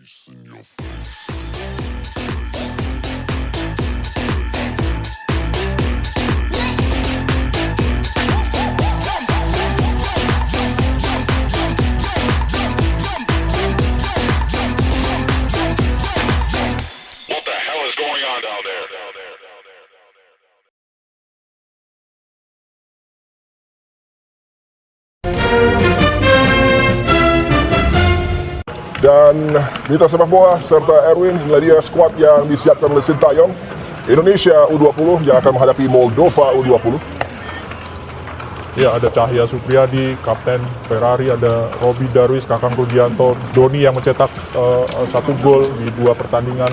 face in your face. Dan Mitra Sepak Bola serta Erwin, inilah dia skuad yang disiapkan oleh Sintayong. Indonesia U20 yang akan menghadapi Moldova U20. Ya, ada Cahya Supriyadi, Kapten Ferrari, ada Robi Darwis, Kakang Rudianto, Doni yang mencetak eh, satu gol di dua pertandingan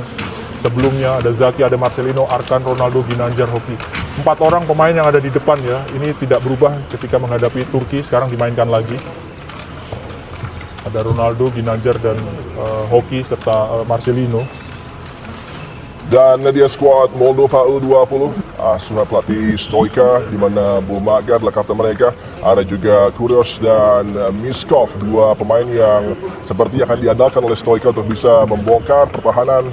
sebelumnya. Ada Zaki, ada Marcelino, Arkan, Ronaldo, Ginanjar, Hoki. Empat orang pemain yang ada di depan ya. Ini tidak berubah ketika menghadapi Turki, sekarang dimainkan lagi. Ada Ronaldo, Ginanjar, dan eh, Hoki serta eh, Marcelino. Dan dia skuad Moldova U20 asuhan pelatih Stoika di mana Bumaga adalah kapten mereka. Ada juga Kurios dan eh, Miskov, dua pemain yang seperti akan diandalkan oleh Stoika untuk bisa membongkar pertahanan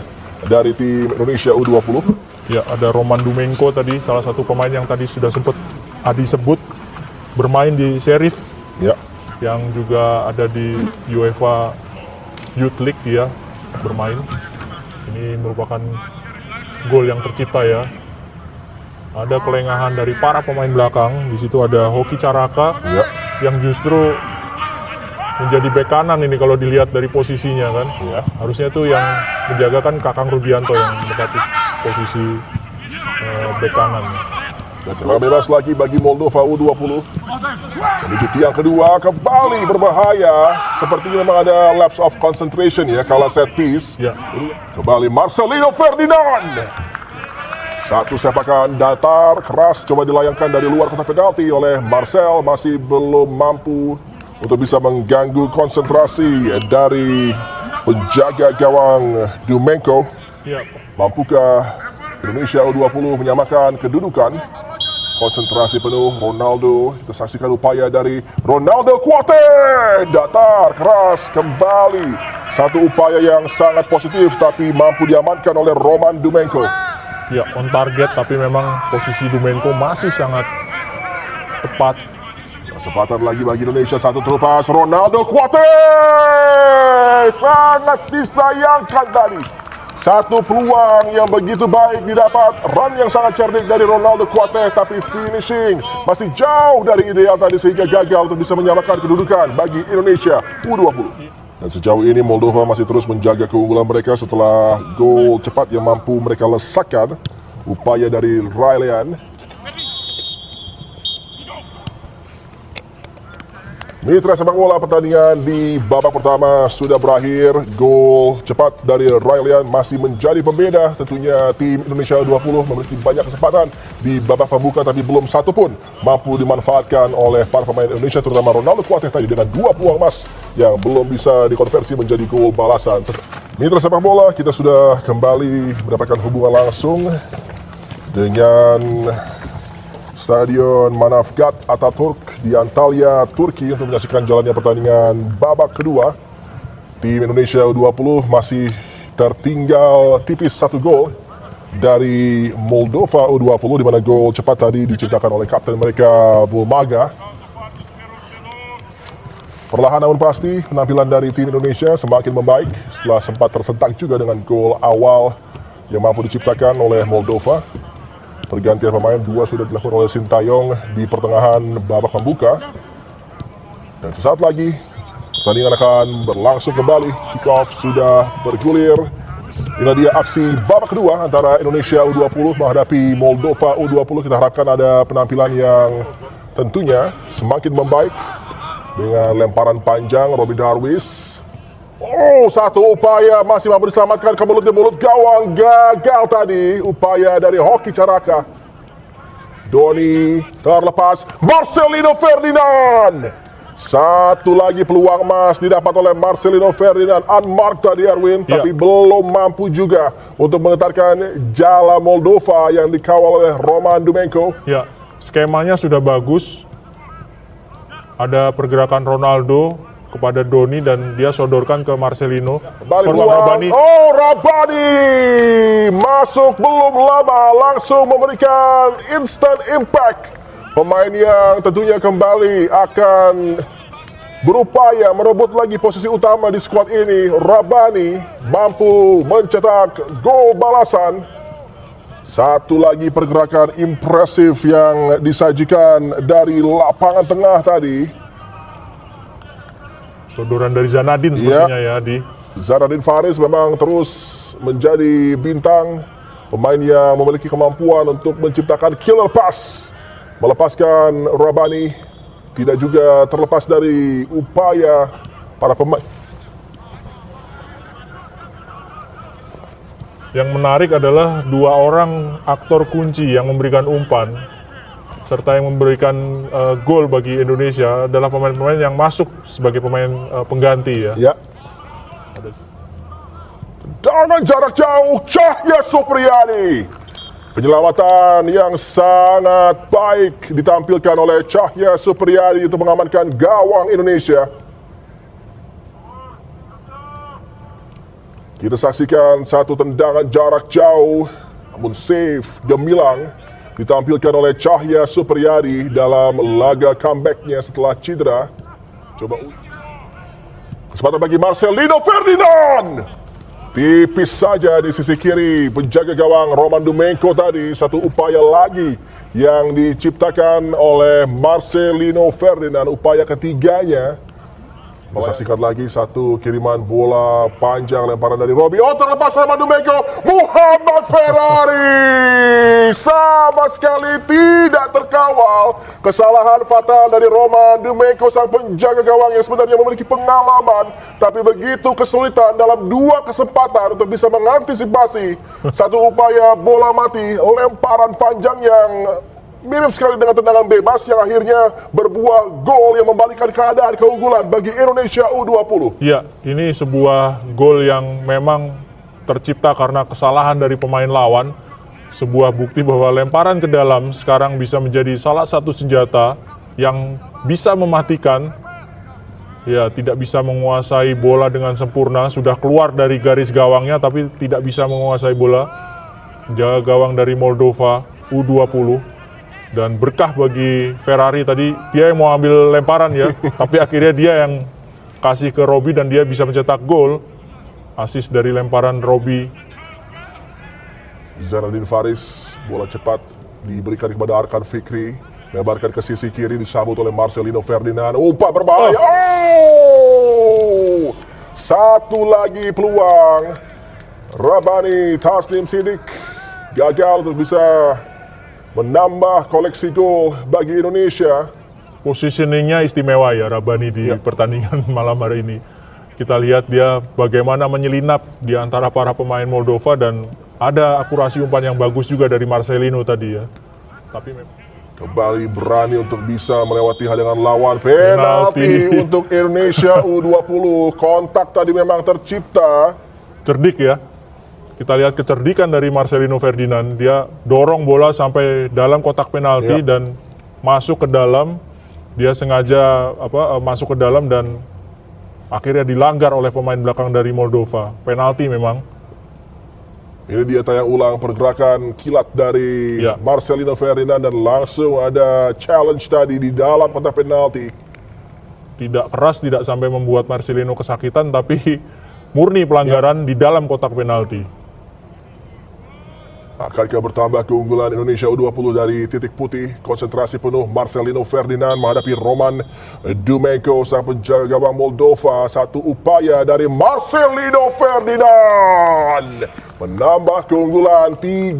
dari tim Indonesia U20. Ya, ada Roman Dumenko tadi, salah satu pemain yang tadi sudah sempat Adi sebut bermain di Sheriff Ya, yang juga ada di UEFA Youth League dia bermain. Ini merupakan gol yang tercipta ya. Ada kelengahan dari para pemain belakang. Di situ ada Hoki Caraka ya, yang justru menjadi bek kanan ini kalau dilihat dari posisinya kan. ya. Harusnya tuh yang menjaga kan Kakang Rudianto yang mendekati posisi eh, bek kanan. Dan serangan bebas lagi bagi Moldova U20. Menuju tiang kedua kembali berbahaya. Sepertinya memang ada lapse of concentration ya kala set piece. Ya, Kembali Marcelino Ferdinand. Satu sepakan datar keras coba dilayangkan dari luar kotak penalti oleh Marcel masih belum mampu untuk bisa mengganggu konsentrasi dari penjaga gawang Dumenko. ya. Mampukah Indonesia U20 menyamakan kedudukan? Konsentrasi penuh Ronaldo. Kita saksikan upaya dari Ronaldo Kuate. Datar keras kembali. Satu upaya yang sangat positif tapi mampu diamankan oleh Roman Dumenko. Ya, on target tapi memang posisi Dumenko masih sangat tepat. Kesempatan lagi bagi Indonesia satu terupas Ronaldo Kuate. Sangat disayangkan tadi. Satu peluang yang begitu baik didapat. Run yang sangat cerdik dari Ronaldo Kuate tapi finishing masih jauh dari ideal tadi sehingga gagal untuk bisa menyamakan kedudukan bagi Indonesia U20. Dan sejauh ini Moldova masih terus menjaga keunggulan mereka setelah gol cepat yang mampu mereka lesakkan. Upaya dari Raylian Mitra sepak bola pertandingan di babak pertama sudah berakhir. Gol cepat dari Raylian masih menjadi pembeda. Tentunya tim Indonesia 20 memiliki banyak kesempatan di babak pembuka tapi belum satu pun mampu dimanfaatkan oleh para pemain Indonesia terutama Ronaldo Kuateh tadi dengan dua peluang emas yang belum bisa dikonversi menjadi gol balasan. Mitra sepak bola kita sudah kembali mendapatkan hubungan langsung dengan Stadion Manavgat Ataturk di Antalya, Turki untuk menyaksikan jalannya pertandingan babak kedua. Tim Indonesia U20 masih tertinggal tipis satu gol dari Moldova U20 di mana gol cepat tadi diciptakan oleh kapten mereka Bulmaga. Perlahan namun pasti penampilan dari tim Indonesia semakin membaik setelah sempat tersentak juga dengan gol awal yang mampu diciptakan oleh Moldova. Pergantian pemain dua sudah dilakukan oleh Sintayong di pertengahan babak pembuka. Dan sesaat lagi pertandingan akan berlangsung kembali. Kick off sudah bergulir. Inilah dia aksi babak kedua antara Indonesia U20 menghadapi Moldova U20. Kita harapkan ada penampilan yang tentunya semakin membaik dengan lemparan panjang Robi Darwis. Oh, satu upaya masih mampu diselamatkan ke mulut ke mulut gawang gagal tadi upaya dari Hoki Caraka. Doni terlepas Marcelino Ferdinand. Satu lagi peluang emas didapat oleh Marcelino Ferdinand unmarked tadi Erwin Ya. tapi belum mampu juga untuk menggetarkan jala Moldova yang dikawal oleh Roman Dumenko. Ya, skemanya sudah bagus. Ada pergerakan Ronaldo kepada Doni dan dia sodorkan ke Marcelino. Balik. Rabani. Oh, Rabani masuk belum lama langsung memberikan instant impact. Pemain yang tentunya kembali akan berupaya merebut lagi posisi utama di skuad ini. Rabani mampu mencetak gol balasan. Satu lagi pergerakan impresif yang disajikan dari lapangan tengah tadi. Sodoran dari Zanadin sepertinya ya di Zaradin Faris memang terus menjadi bintang pemain yang memiliki kemampuan untuk menciptakan killer pass melepaskan Rabani tidak juga terlepas dari upaya para pemain. Yang menarik adalah dua orang aktor kunci yang memberikan umpan serta yang memberikan eh, gol bagi Indonesia adalah pemain-pemain yang masuk sebagai pemain eh, pengganti ya. ya. Dengan jarak jauh Cahya Supriyadi. Penyelamatan yang sangat baik ditampilkan oleh Cahya Supriyadi untuk mengamankan gawang Indonesia. Kita saksikan satu tendangan jarak jauh namun save gemilang ditampilkan oleh Cahya Supriyadi dalam laga comebacknya setelah cedera. Coba kesempatan bagi Marcelino Ferdinand. Tipis saja di sisi kiri penjaga gawang Roman Dumenko tadi satu upaya lagi yang diciptakan oleh Marcelino Ferdinand upaya ketiganya Saksikan lagi satu kiriman bola panjang lemparan dari Robi. Oh terlepas Roman Dumenko. Muhammad Ferrari. Sama sekali tidak terkawal. Kesalahan fatal dari Roman Dumenko sang penjaga gawang yang sebenarnya memiliki pengalaman. Tapi begitu kesulitan dalam dua kesempatan untuk bisa mengantisipasi satu upaya bola mati. Lemparan panjang yang mirip sekali dengan tendangan bebas yang akhirnya berbuah gol yang membalikkan keadaan keunggulan bagi Indonesia U20. Iya, ini sebuah gol yang memang tercipta karena kesalahan dari pemain lawan. Sebuah bukti bahwa lemparan ke dalam sekarang bisa menjadi salah satu senjata yang bisa mematikan. Ya, tidak bisa menguasai bola dengan sempurna. Sudah keluar dari garis gawangnya, tapi tidak bisa menguasai bola. Jaga gawang dari Moldova U20 dan berkah bagi Ferrari tadi dia yang mau ambil lemparan ya, tapi akhirnya dia yang kasih ke Robi dan dia bisa mencetak gol. Asis dari lemparan Robi. Zainuddin Faris, bola cepat diberikan kepada Arkan Fikri. Lebarkan ke sisi kiri disambut oleh Marcelino Ferdinand. Umpan berbahaya. Oh! Satu lagi peluang. Rabani Taslim Sidik gagal untuk bisa menambah koleksi gol bagi Indonesia. Positioningnya istimewa ya Rabani di Ya. pertandingan malam hari ini. Kita lihat dia bagaimana menyelinap di antara para pemain Moldova dan ada akurasi umpan yang bagus juga dari Marcelino tadi ya. Tapi Kembali berani untuk bisa melewati hadangan lawan. Penalti Penalti. untuk Indonesia U20. Kontak tadi memang tercipta. cerdik ya. Kita lihat kecerdikan dari Marcelino Ferdinand. Dia dorong bola sampai dalam kotak penalti Ya. dan masuk ke dalam. Dia sengaja apa eh, masuk ke dalam dan akhirnya dilanggar oleh pemain belakang dari Moldova. Penalti memang. Ini dia tayang ulang pergerakan kilat dari Ya. Marcelino Ferdinand dan langsung ada challenge tadi di dalam kotak penalti. Tidak keras, tidak sampai membuat Marcelino kesakitan, tapi murni pelanggaran di dalam kotak penalti. Akankah bertambah keunggulan Indonesia U20 dari titik putih? Konsentrasi penuh Marcelino Ferdinand menghadapi Roman Dumenko sang penjaga gawang Moldova. Satu upaya dari Marcelino Ferdinand menambah keunggulan 3-1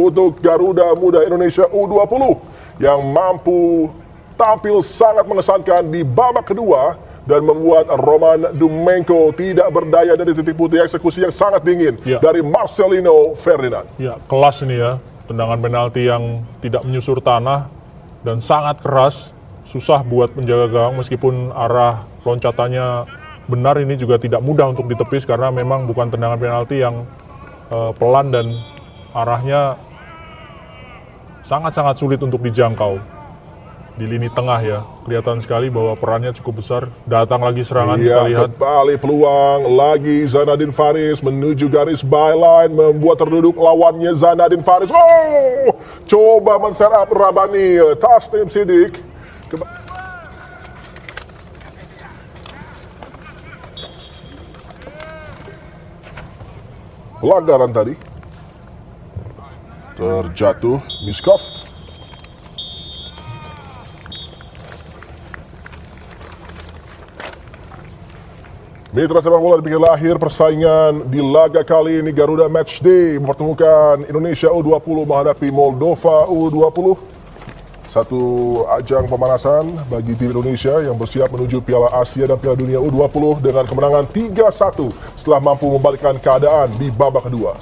untuk Garuda Muda Indonesia U20 yang mampu tampil sangat mengesankan di babak kedua dan membuat Roman Dumenko tidak berdaya dari titik putih eksekusi yang sangat dingin Ya. dari Marcelino Ferdinand. Ya, kelas ini ya. Tendangan penalti yang tidak menyusur tanah dan sangat keras. Susah buat penjaga gawang meskipun arah loncatannya benar ini juga tidak mudah untuk ditepis karena memang bukan tendangan penalti yang eh, pelan dan arahnya sangat-sangat sulit untuk dijangkau. Di lini tengah ya. Kelihatan sekali bahwa perannya cukup besar. Datang lagi serangan kita Iya, lihat. kembali peluang lagi Zanadin Faris menuju garis byline membuat terduduk lawannya Zanadin Faris. Oh, coba men-setup Rabani Tasnim Sidik. Keba- Pelanggaran tadi terjatuh Miskov. Mitra sepak bola di lahir persaingan di laga kali ini Garuda Match Day mempertemukan Indonesia U20 menghadapi Moldova U20. Satu ajang pemanasan bagi tim Indonesia yang bersiap menuju Piala Asia dan Piala Dunia U20 dengan kemenangan 3-1 setelah mampu membalikkan keadaan di babak kedua.